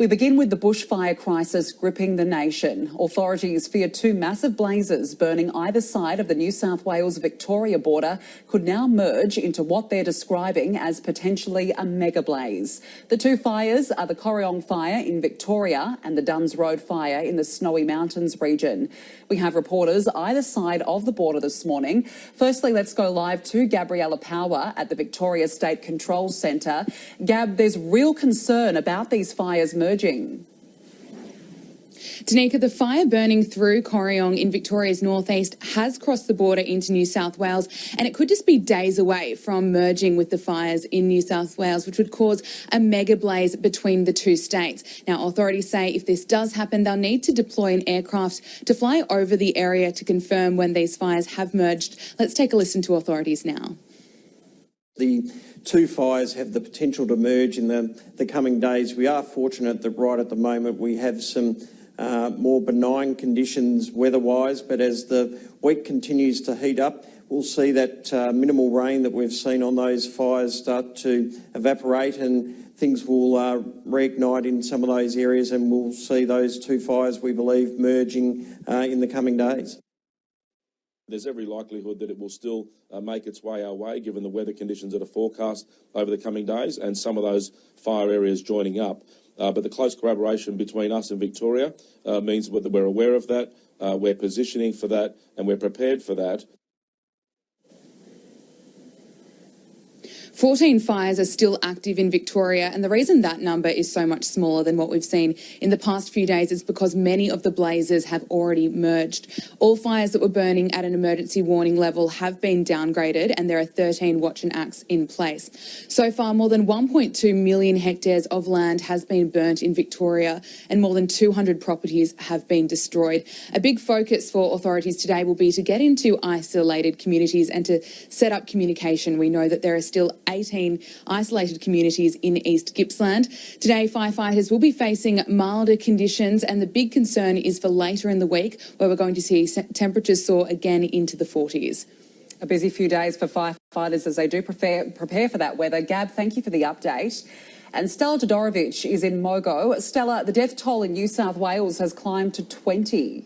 We begin with the bushfire crisis gripping the nation. Authorities fear two massive blazes burning either side of the New South Wales Victoria border could now merge into what they're describing as potentially a mega blaze. The two fires are the Corryong fire in Victoria and the Dunns Road fire in the Snowy Mountains region. We have reporters either side of the border this morning. Firstly, let's go live to Gabriella Power at the Victoria State Control Centre. Gab, there's real concern about these fires merging emerging. The fire burning through Corryong in Victoria's northeast has crossed the border into New South Wales, and it could just be days away from merging with the fires in New South Wales, which would cause a mega blaze between the two states. Now, authorities say if this does happen, they'll need to deploy an aircraft to fly over the area to confirm when these fires have merged. Let's take a listen to authorities now. The two fires have the potential to merge in the, the coming days. We are fortunate that right at the moment we have some uh, more benign conditions weather-wise, but as the week continues to heat up, we'll see that uh, minimal rain that we've seen on those fires start to evaporate and things will uh, reignite in some of those areas and we'll see those two fires, we believe, merging uh, in the coming days. There's every likelihood that it will still uh, make its way our way, given the weather conditions that are forecast over the coming days and some of those fire areas joining up. Uh, but the close collaboration between us and Victoria uh, means that we're aware of that, uh, we're positioning for that, and we're prepared for that. 14 fires are still active in Victoria, and the reason that number is so much smaller than what we've seen in the past few days is because many of the blazes have already merged. All fires that were burning at an emergency warning level have been downgraded, and there are 13 watch and acts in place. So far, more than 1.2 million hectares of land has been burnt in Victoria, and more than 200 properties have been destroyed. A big focus for authorities today will be to get into isolated communities and to set up communication. We know that there are still 18 isolated communities in East Gippsland. Today, firefighters will be facing milder conditions, and the big concern is for later in the week, where we're going to see temperatures soar again into the 40s. A busy few days for firefighters as they do prepare, prepare for that weather. Gab, thank you for the update. And Stella Todorovic is in Mogo. Stella, the death toll in New South Wales has climbed to 20.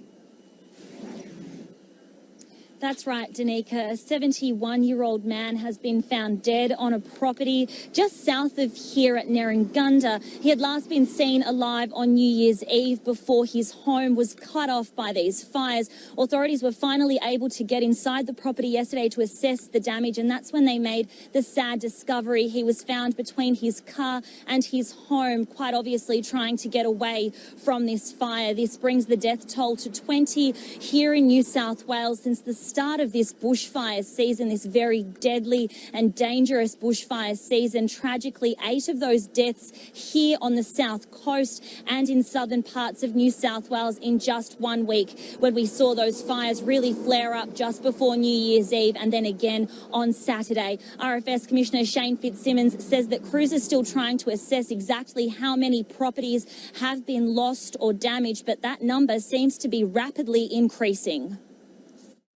That's right, Danica. A 71-year-old man has been found dead on a property just south of here at Nerrigundah. He had last been seen alive on New Year's Eve before his home was cut off by these fires. Authorities were finally able to get inside the property yesterday to assess the damage, and that's when they made the sad discovery. He was found between his car and his home, quite obviously trying to get away from this fire. This brings the death toll to 20 here in New South Wales since the start of this bushfire season, this very deadly and dangerous bushfire season. Tragically, eight of those deaths here on the south coast and in southern parts of New South Wales in just one week when we saw those fires really flare up just before New Year's Eve and then again on Saturday. RFS Commissioner Shane Fitzsimmons says that crews are still trying to assess exactly how many properties have been lost or damaged, but that number seems to be rapidly increasing.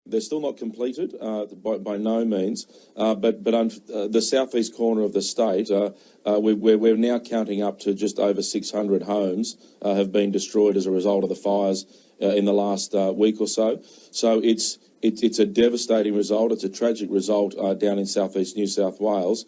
They're still not completed uh, by, by, no means, uh, but but uh, the southeast corner of the state, uh, uh, we, we're, we're, now counting up to just over 600 homes uh, have been destroyed as a result of the fires in the last week or so. So it's it, it's a devastating result. It's a tragic result down in southeast New South Wales.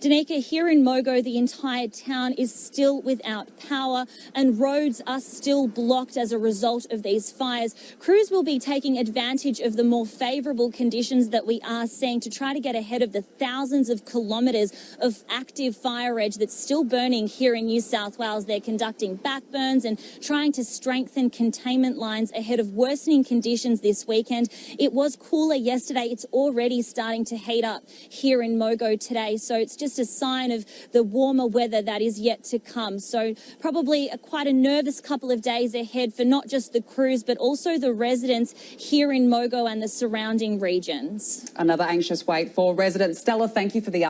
Danica, here in Mogo, the entire town is still without power and roads are still blocked as a result of these fires. Crews will be taking advantage of the more favourable conditions that we are seeing to try to get ahead of the thousands of kilometres of active fire edge that's still burning here in New South Wales. They're conducting backburns and trying to strengthen containment lines ahead of worsening conditions this weekend. It was cooler yesterday. It's already starting to heat up here in Mogo today. So it's just just a sign of the warmer weather that is yet to come. So probably a, quite a nervous couple of days ahead for not just the crews, but also the residents here in Mogo and the surrounding regions. Another anxious wait for residents. Stella, thank you for the